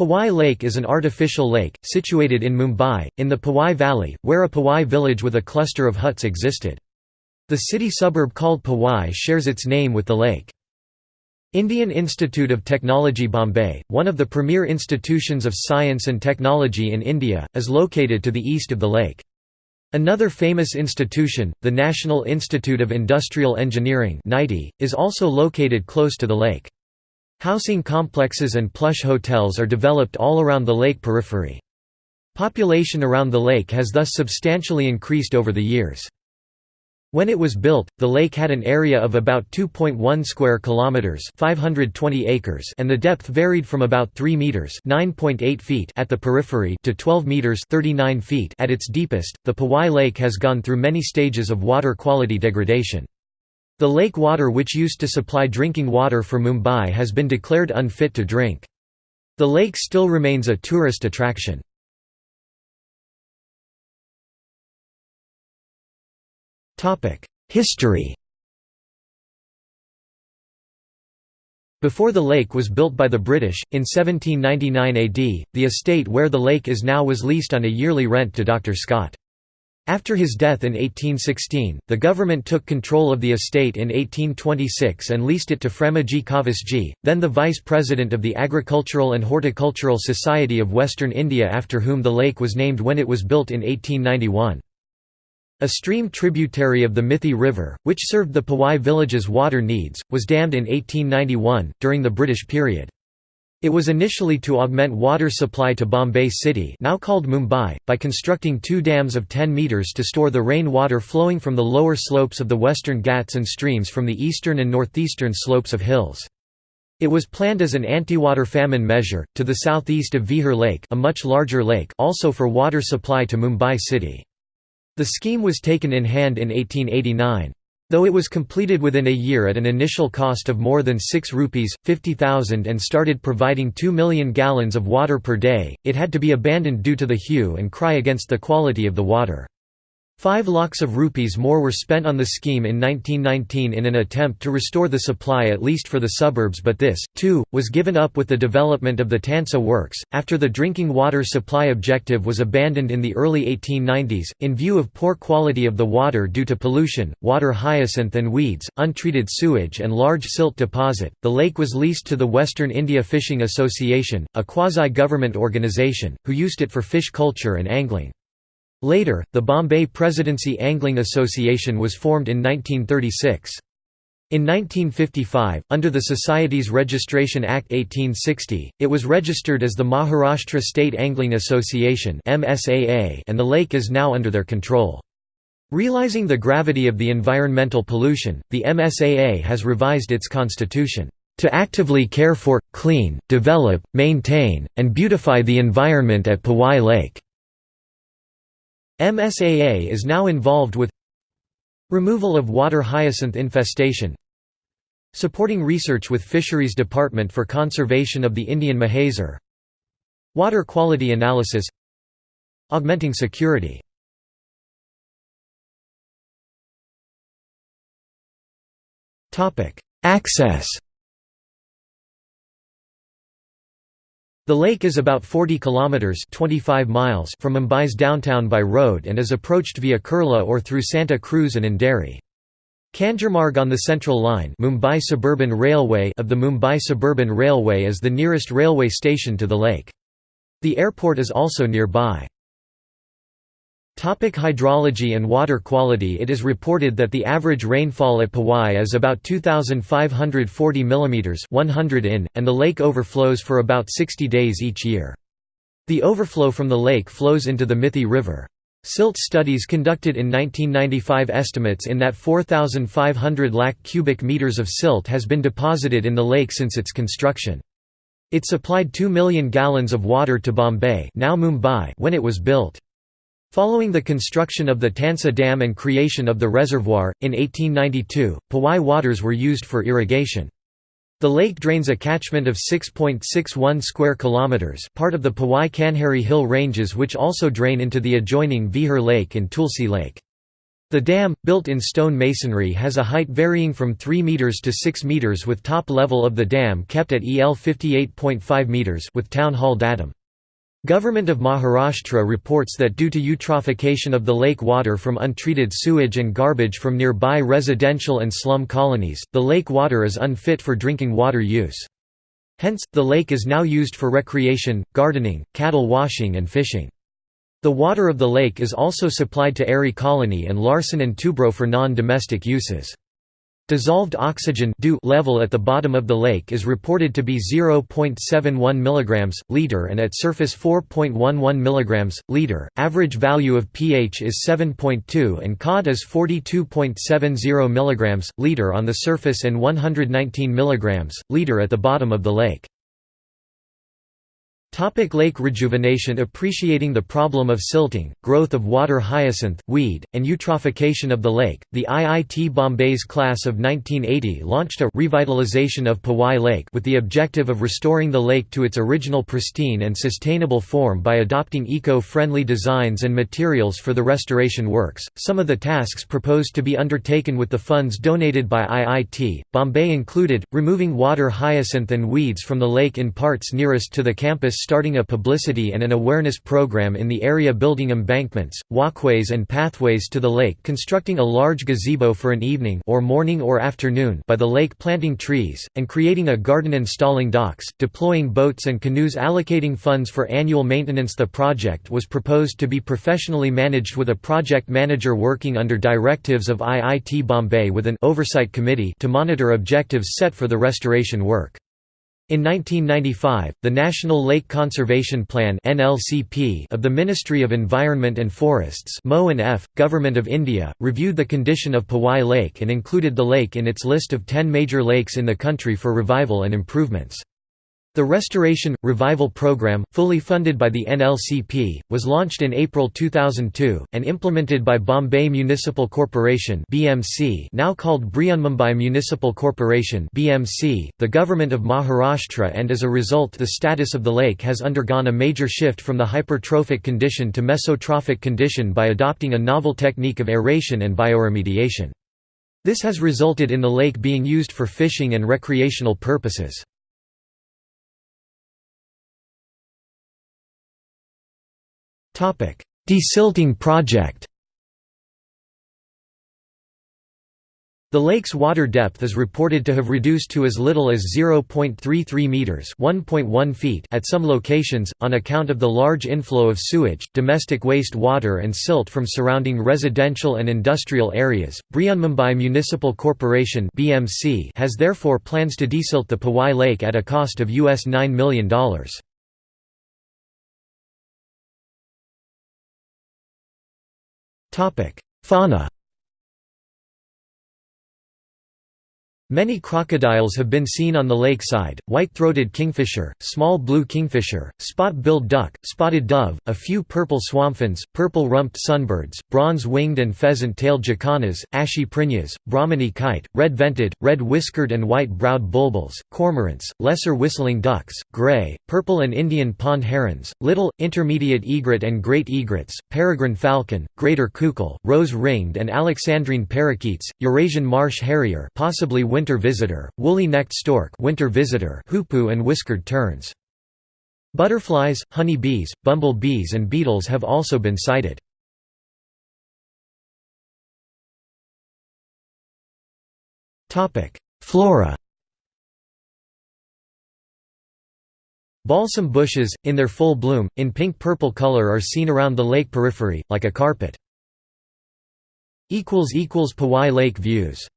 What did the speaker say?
Powai Lake is an artificial lake, situated in Mumbai, in the Powai Valley, where a Powai village with a cluster of huts existed. The city suburb called Powai shares its name with the lake. Indian Institute of Technology Bombay, one of the premier institutions of science and technology in India, is located to the east of the lake. Another famous institution, the National Institute of Industrial Engineering is also located close to the lake. Housing complexes and plush hotels are developed all around the lake periphery. Population around the lake has thus substantially increased over the years. When it was built, the lake had an area of about 2.1 square kilometers, 520 acres, and the depth varied from about 3 meters, 9.8 feet at the periphery to 12 meters, 39 feet at its deepest. The Powai Lake has gone through many stages of water quality degradation. The lake water which used to supply drinking water for Mumbai has been declared unfit to drink. The lake still remains a tourist attraction. History Before the lake was built by the British, in 1799 AD, the estate where the lake is now was leased on a yearly rent to Dr. Scott. After his death in 1816, the government took control of the estate in 1826 and leased it to Framji Cowasji, then the vice president of the Agricultural and Horticultural Society of Western India after whom the lake was named when it was built in 1891. A stream tributary of the Mithi River, which served the Powai village's water needs, was dammed in 1891, during the British period. It was initially to augment water supply to Bombay City now called Mumbai, by constructing two dams of 10 metres to store the rain water flowing from the lower slopes of the western Ghats and streams from the eastern and northeastern slopes of hills. It was planned as an anti-water famine measure, to the southeast of Vihar Lake a much larger lake also for water supply to Mumbai city. The scheme was taken in hand in 1889. Though it was completed within a year at an initial cost of more than 6 rupees, 50,000 and started providing 2 million gallons of water per day, it had to be abandoned due to the hue and cry against the quality of the water. Five lakhs of rupees more were spent on the scheme in 1919 in an attempt to restore the supply at least for the suburbs but this, too, was given up with the development of the Tansa works, after the drinking water supply objective was abandoned in the early 1890s, in view of poor quality of the water due to pollution, water hyacinth and weeds, untreated sewage and large silt deposit. The lake was leased to the Western India Fishing Association, a quasi-government organisation, who used it for fish culture and angling. Later, the Bombay Presidency Angling Association was formed in 1936. In 1955, under the Society's Registration Act 1860, it was registered as the Maharashtra State Angling Association and the lake is now under their control. Realizing the gravity of the environmental pollution, the MSAA has revised its constitution, "...to actively care for, clean, develop, maintain, and beautify the environment at Powai Lake." MSAA is now involved with removal of water hyacinth infestation supporting research with Fisheries Department for conservation of the Indian mahseer water quality analysis augmenting security. Access The lake is about 40 kilometers (25 miles) from Mumbai's downtown by road and is approached via Kurla or through Santa Cruz and Andheri. Kanjurmarg on the Central Line Mumbai Suburban Railway of the Mumbai Suburban Railway is the nearest railway station to the lake. The airport is also nearby. Topic hydrology and water quality It is reported that the average rainfall at Powai is about 2,540 mm 100 in, and the lake overflows for about 60 days each year. The overflow from the lake flows into the Mithi River. Silt studies conducted in 1995 estimates in that 4,500 lakh cubic meters of silt has been deposited in the lake since its construction. It supplied 2 million gallons of water to Bombay now Mumbai when it was built. Following the construction of the Tansa Dam and creation of the reservoir, in 1892, Powai waters were used for irrigation. The lake drains a catchment of 6.61 square kilometers, part of the Powai Kanheri Hill ranges which also drain into the adjoining Vihar Lake and Tulsi Lake. The dam, built in stone masonry has a height varying from 3 meters to 6 meters with top level of the dam kept at EL 58.5 meters with town hall datum. Government of Maharashtra reports that due to eutrophication of the lake water from untreated sewage and garbage from nearby residential and slum colonies, the lake water is unfit for drinking water use. Hence, the lake is now used for recreation, gardening, cattle washing and fishing. The water of the lake is also supplied to Aarey Colony and Larsen and Toubro for non-domestic uses. Dissolved oxygen level at the bottom of the lake is reported to be 0.71 mg liter and at surface 4.11 mg liter. Average value of pH is 7.2 and COD is 42.70 mg liter on the surface and 119 mg liter at the bottom of the lake. Topic lake rejuvenation Appreciating the problem of silting, growth of water hyacinth, weed, and eutrophication of the lake, the IIT Bombay's class of 1980 launched a revitalization of Powai Lake with the objective of restoring the lake to its original pristine and sustainable form by adopting eco-friendly designs and materials for the restoration works. Some of the tasks proposed to be undertaken with the funds donated by IIT, Bombay included, removing water hyacinth and weeds from the lake in parts nearest to the campus starting a publicity and an awareness program in the area building embankments, walkways and pathways to the lake constructing a large gazebo for an evening or morning or afternoon by the lake planting trees, and creating a garden installing docks, deploying boats and canoes allocating funds for annual maintenance The project was proposed to be professionally managed with a project manager working under directives of IIT Bombay with an oversight committee to monitor objectives set for the restoration work. In 1995, the National Lake Conservation Plan of the Ministry of Environment and Forests F, Government of India, reviewed the condition of Powai Lake and included the lake in its list of 10 major lakes in the country for revival and improvements. The Restoration Revival Program, fully funded by the NLCP, was launched in April 2002 and implemented by Bombay Municipal Corporation (BMC), now called Brihanmumbai Municipal Corporation (BMC), the government of Maharashtra, and as a result, the status of the lake has undergone a major shift from the hypertrophic condition to mesotrophic condition by adopting a novel technique of aeration and bioremediation. This has resulted in the lake being used for fishing and recreational purposes. Desilting project The lake's water depth is reported to have reduced to as little as 0.33 meters (1.1 feet) at some locations on account of the large inflow of sewage, domestic waste water and silt from surrounding residential and industrial areas. Brihanmumbai Municipal Corporation (BMC) has therefore plans to desilt the Powai Lake at a cost of US $9 million. Fauna Many crocodiles have been seen on the lakeside, white-throated kingfisher, small blue kingfisher, spot-billed duck, spotted dove, a few purple swamphens, purple-rumped sunbirds, bronze-winged and pheasant-tailed jacanas, ashy prinias, brahminy kite, red-vented, red-whiskered and white-browed bulbuls, cormorants, lesser whistling ducks, gray, purple and Indian pond herons, little, intermediate egret and great egrets, peregrine falcon, greater coucal, rose-ringed and alexandrine parakeets, Eurasian marsh harrier possibly winter visitor, woolly-necked stork winter visitor hoopoe and whiskered terns. Butterflies, honey bees, bumble bees and beetles have also been sighted. Flora Balsam bushes, in their full bloom, in pink-purple color are seen around the lake periphery, like a carpet. Powai Lake views